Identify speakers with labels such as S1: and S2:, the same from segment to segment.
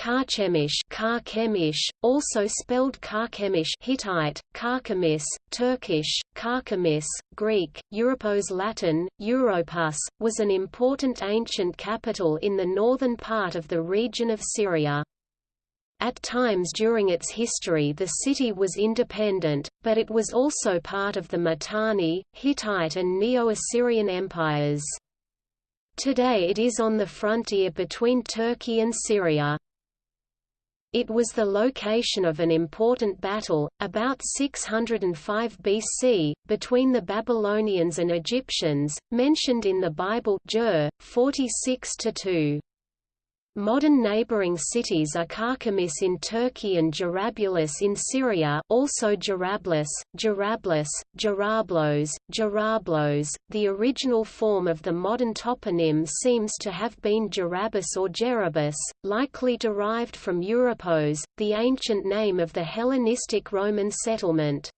S1: Carchemish, Karkemish, also spelled Karkemish Hittite, Karkamis, Turkish, Karkamis, Greek, Europos Latin, Europus, was an important ancient capital in the northern part of the region of Syria. At times during its history the city was independent, but it was also part of the Mitanni, Hittite and Neo-Assyrian empires. Today it is on the frontier between Turkey and Syria. It was the location of an important battle, about 605 BC, between the Babylonians and Egyptians, mentioned in the Bible Jer, 46-2. Modern neighboring cities are Karkamis in Turkey and Jarablus in Syria also Jarablus, Jarablus, Jarablos, Jarablos. The original form of the modern toponym seems to have been Jarabus or Jerabus, likely derived from Europos, the ancient name of the Hellenistic Roman settlement.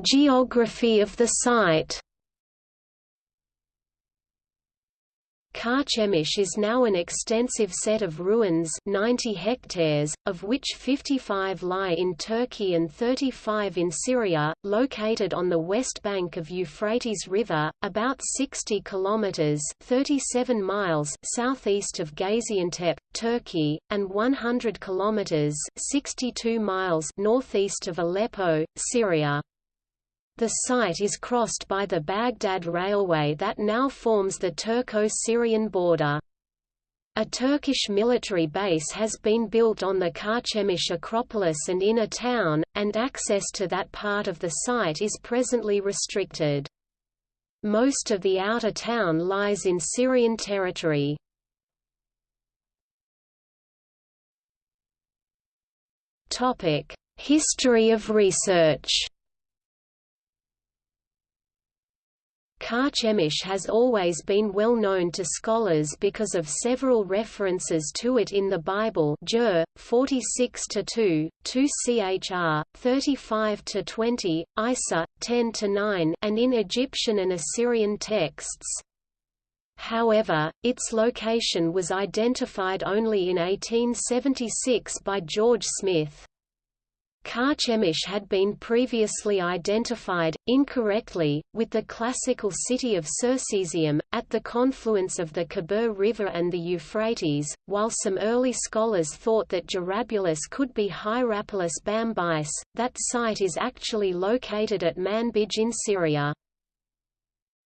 S1: Geography of the site Carchemish is now an extensive set of ruins 90 hectares, of which 55 lie in Turkey and 35 in Syria, located on the west bank of Euphrates River, about 60 kilometers 37 miles southeast of Gaziantep, Turkey, and 100 kilometers 62 miles northeast of Aleppo, Syria. The site is crossed by the Baghdad Railway that now forms the Turco-Syrian border. A Turkish military base has been built on the Carchemish Acropolis and inner town, and access to that part of the site is presently restricted. Most of the outer town lies in Syrian territory. History of research Carchemish has always been well known to scholars because of several references to it in the Bible Jer, 46-2, 2 Chr, 35-20, Isa, 10-9 and in Egyptian and Assyrian texts. However, its location was identified only in 1876 by George Smith. Carchemish had been previously identified, incorrectly, with the classical city of Circesium, at the confluence of the Khabur River and the Euphrates, while some early scholars thought that Jarabulus could be Hierapolis Bambyce, that site is actually located at Manbij in Syria.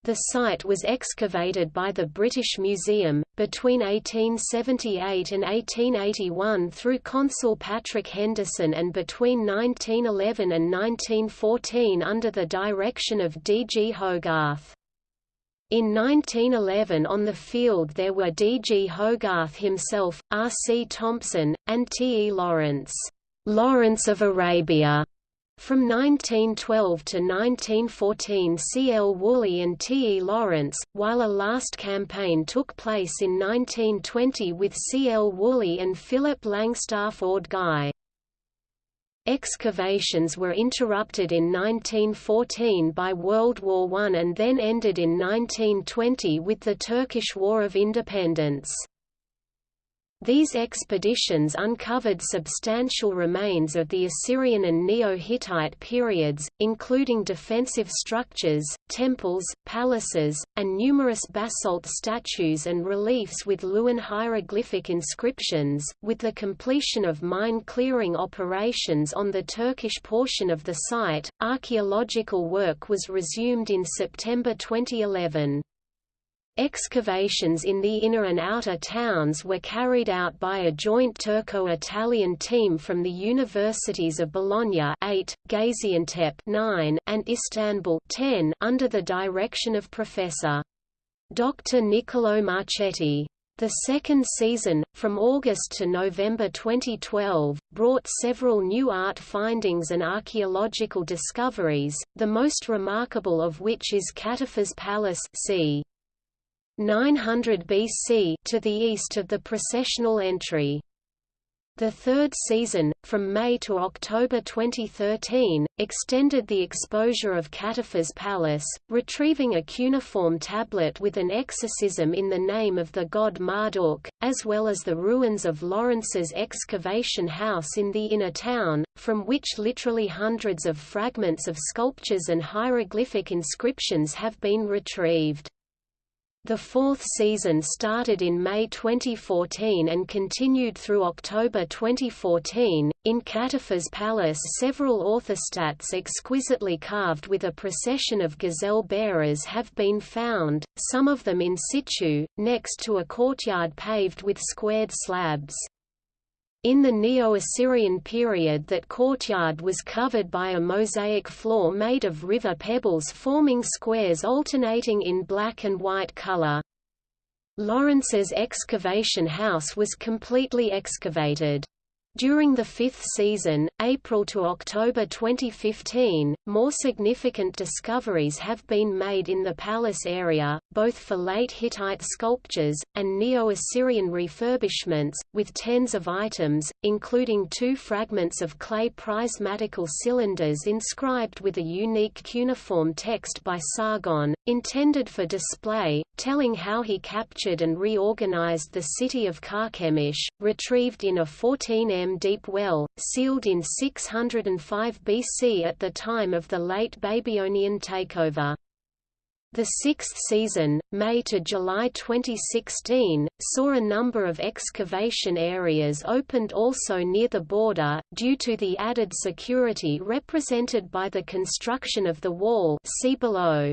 S1: The site was excavated by the British Museum, between 1878 and 1881 through Consul Patrick Henderson and between 1911 and 1914 under the direction of D. G. Hogarth. In 1911 on the field there were D. G. Hogarth himself, R. C. Thompson, and T. E. Lawrence, Lawrence of Arabia, from 1912 to 1914 C. L. Woolley and T. E. Lawrence, while a last campaign took place in 1920 with C. L. Woolley and Philip Langstaff Ord Guy. Excavations were interrupted in 1914 by World War I and then ended in 1920 with the Turkish War of Independence. These expeditions uncovered substantial remains of the Assyrian and Neo-Hittite periods, including defensive structures, temples, palaces, and numerous basalt statues and reliefs with Luwian hieroglyphic inscriptions. With the completion of mine clearing operations on the Turkish portion of the site, archaeological work was resumed in September 2011. Excavations in the inner and outer towns were carried out by a joint Turco-Italian team from the universities of Bologna 8, Gaziantep 9, and Istanbul 10, under the direction of Professor. Dr. Niccolò Marchetti. The second season, from August to November 2012, brought several new art findings and archaeological discoveries, the most remarkable of which is Katuwa's Palace c. 900 BC to the east of the processional entry. The third season, from May to October 2013, extended the exposure of Katuwa's Palace, retrieving a cuneiform tablet with an exorcism in the name of the god Marduk, as well as the ruins of Lawrence's excavation house in the inner town, from which literally hundreds of fragments of sculptures and hieroglyphic inscriptions have been retrieved. The fourth season started in May 2014 and continued through October 2014. In Katuwa's Palace, several orthostats exquisitely carved with a procession of gazelle bearers have been found, some of them in situ, next to a courtyard paved with squared slabs. In the Neo-Assyrian period that courtyard was covered by a mosaic floor made of river pebbles forming squares alternating in black and white color. Lawrence's excavation house was completely excavated. During the fifth season, April to October 2015, more significant discoveries have been made in the palace area, both for late Hittite sculptures, and Neo-Assyrian refurbishments, with tens of items, including two fragments of clay prismatical cylinders inscribed with a unique cuneiform text by Sargon, intended for display, telling how he captured and reorganized the city of Carchemish, retrieved in a 14 m deep well, sealed in 605 BC at the time of the late Babylonian takeover. The sixth season, May to July 2016, saw a number of excavation areas opened also near the border, due to the added security represented by the construction of the wall see below.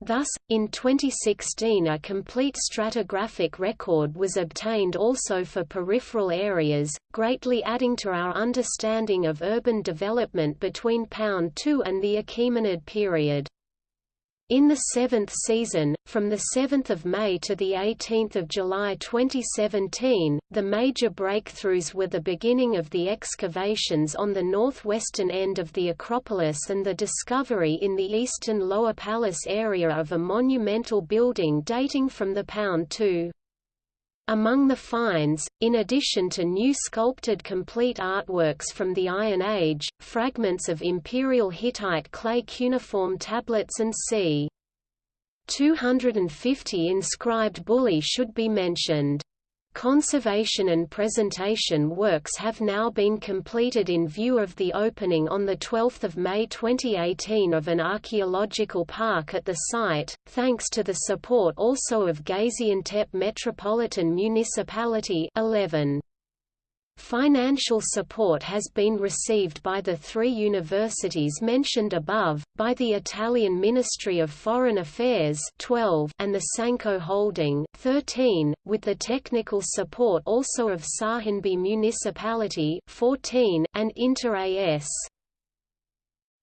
S1: Thus, in 2016 a complete stratigraphic record was obtained also for peripheral areas, greatly adding to our understanding of urban development between Pound II and the Achaemenid period. In the seventh season, from 7 May to 18 July 2017, the major breakthroughs were the beginning of the excavations on the northwestern end of the Acropolis and the discovery in the eastern Lower Palace area of a monumental building dating from the Pound II. Among the finds, in addition to new sculpted complete artworks from the Iron Age, fragments of imperial Hittite clay cuneiform tablets and c. 250 inscribed bullae should be mentioned. Conservation and presentation works have now been completed in view of the opening on 12 May 2018 of an archaeological park at the site, thanks to the support also of Gaziantep Metropolitan Municipality 11. Financial support has been received by the three universities mentioned above, by the Italian Ministry of Foreign Affairs 12 and the SANKO Holding 13, with the technical support also of Şahinbey Municipality 14 and Inter AS.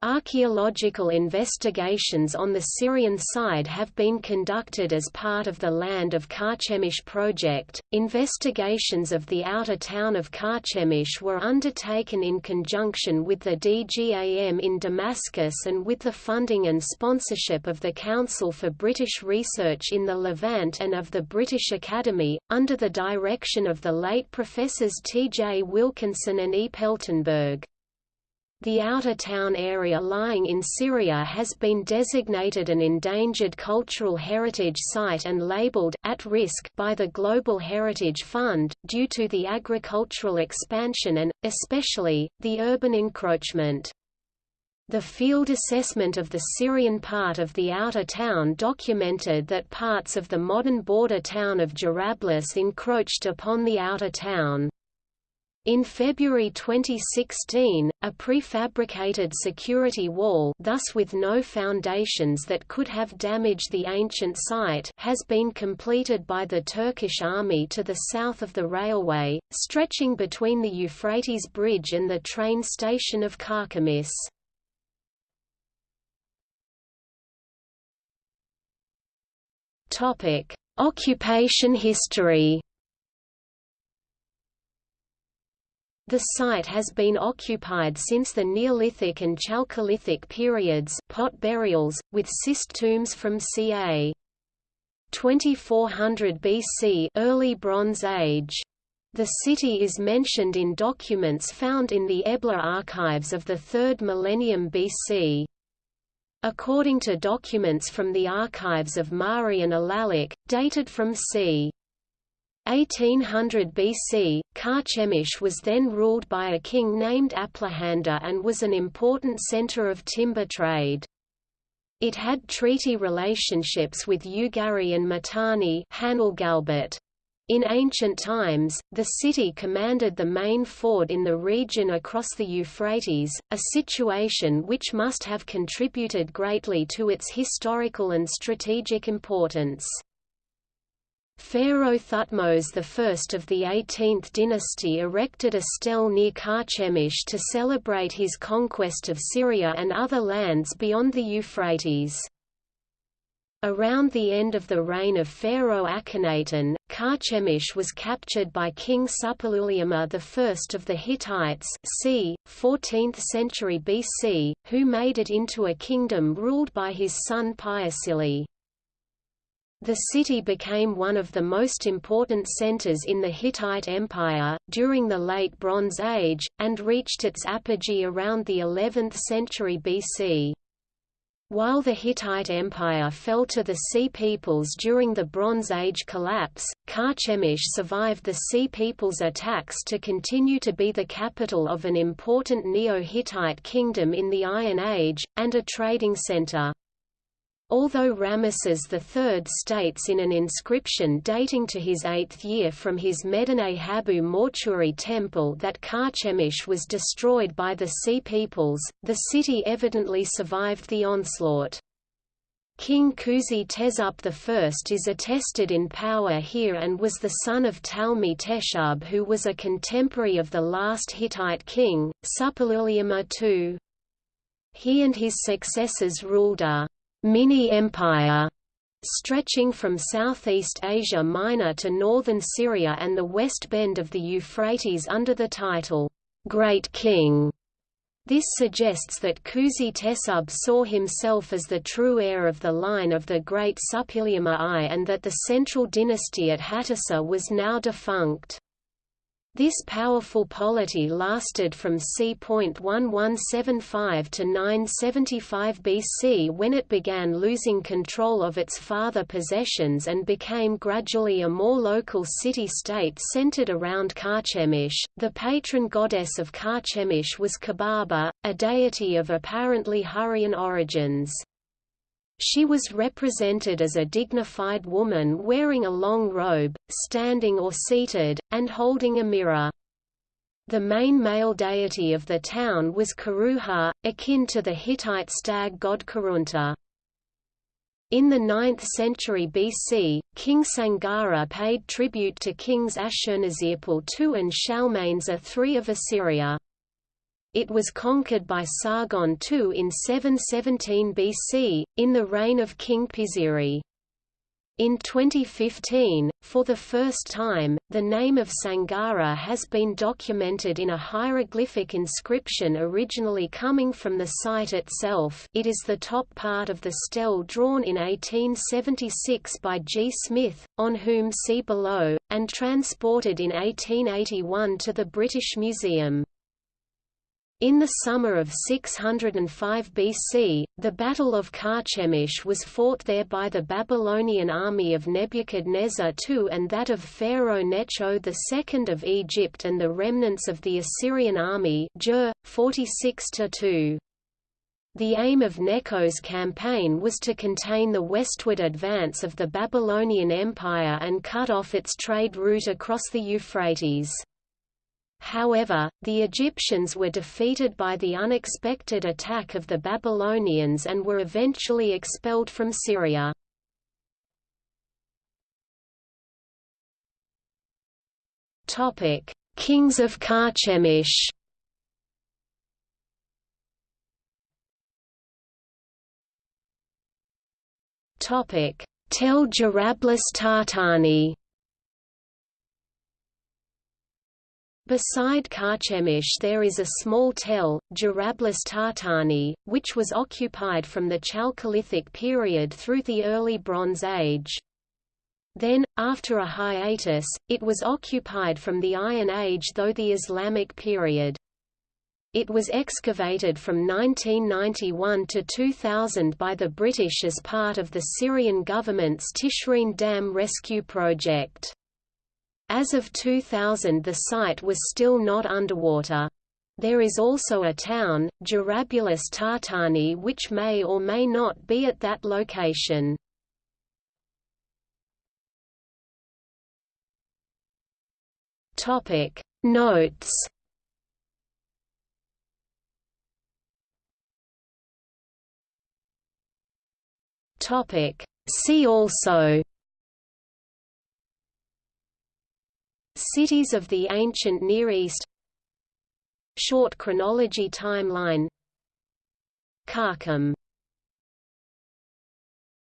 S1: Archaeological investigations on the Syrian side have been conducted as part of the Land of Carchemish project. Investigations of the outer town of Carchemish were undertaken in conjunction with the DGAM in Damascus and with the funding and sponsorship of the Council for British Research in the Levant and of the British Academy, under the direction of the late Professors T. J. Wilkinson and E. Peltenburg. The outer town area lying in Syria has been designated an endangered cultural heritage site and labeled at risk by the Global Heritage Fund due to the agricultural expansion and especially the urban encroachment. The field assessment of the Syrian part of the outer town documented that parts of the modern border town of Jarablus encroached upon the outer town. In February 2016, a prefabricated security wall thus with no foundations that could have damaged the ancient site has been completed by the Turkish army to the south of the railway, stretching between the Euphrates Bridge and the train station of Carchemish. Occupation history The site has been occupied since the Neolithic and Chalcolithic periods pot burials, with cist tombs from ca. 2400 BC early Bronze Age. The city is mentioned in documents found in the Ebla archives of the 3rd millennium BC. According to documents from the archives of Mari and Alalakh, dated from c. 1800 BC, Carchemish was then ruled by a king named Aplahanda and was an important center of timber trade. It had treaty relationships with Ugarit and Mitanni in ancient times, the city commanded the main ford in the region across the Euphrates, a situation which must have contributed greatly to its historical and strategic importance. Pharaoh Thutmose I of the 18th dynasty erected a stele near Carchemish to celebrate his conquest of Syria and other lands beyond the Euphrates. Around the end of the reign of Pharaoh Akhenaten, Carchemish was captured by King Suppiluliuma I of the Hittites c. 14th century BC, who made it into a kingdom ruled by his son Piyassili. The city became one of the most important centers in the Hittite Empire, during the Late Bronze Age, and reached its apogee around the 11th century BC. While the Hittite Empire fell to the Sea Peoples during the Bronze Age collapse, Carchemish survived the Sea Peoples' attacks to continue to be the capital of an important Neo-Hittite kingdom in the Iron Age, and a trading center. Although Ramesses III states in an inscription dating to his eighth year from his Medinet Habu mortuary temple that Carchemish was destroyed by the Sea Peoples, the city evidently survived the onslaught. King Kuzi Teshub I is attested in power here and was the son of Talmi Teshub who was a contemporary of the last Hittite king, Suppiluliuma II. He and his successors ruled a mini-empire stretching from Southeast Asia Minor to northern Syria and the west bend of the Euphrates under the title, Great King. This suggests that Kuzi Teshub saw himself as the true heir of the line of the great Suppiluliuma I and that the central dynasty at Hattusa was now defunct. This powerful polity lasted from c.1175 to 975 BC when it began losing control of its father possessions and became gradually a more local city-state centered around Carchemish. The patron goddess of Carchemish was Kubaba, a deity of apparently Hurrian origins. She was represented as a dignified woman wearing a long robe, standing or seated, and holding a mirror. The main male deity of the town was Karhuha, akin to the Hittite stag god Kurunta. In the 9th century BC, King Sangara paid tribute to kings Ashurnasirpal II and Shalmanes III of Assyria. It was conquered by Sargon II in 717 BC, in the reign of King Pisiri. In 2015, for the first time, the name of Sangara has been documented in a hieroglyphic inscription originally coming from the site itself it is the top part of the stele drawn in 1876 by G. Smith, on whom see below, and transported in 1881 to the British Museum. In the summer of 605 BC, the Battle of Carchemish was fought there by the Babylonian army of Nebuchadnezzar II and that of Pharaoh Necho II of Egypt and the remnants of the Assyrian army 46 -2. The aim of Necho's campaign was to contain the westward advance of the Babylonian Empire and cut off its trade route across the Euphrates. However, the Egyptians were defeated by the unexpected attack of the Babylonians and were eventually expelled from Syria. Kings of Carchemish Tel Jarablus Tahtani Beside Carchemish there is a small tell, Jarablus Tahtani, which was occupied from the Chalcolithic period through the early Bronze Age. Then, after a hiatus, it was occupied from the Iron Age though the Islamic period. It was excavated from 1991 to 2000 by the British as part of the Syrian government's Tishreen Dam rescue project. As of 2000 the site was still not underwater. There is also a town, Jarablus Tahtani which may or may not be at that location. Notes See also Cities of the ancient Near East. Short chronology timeline. Karkum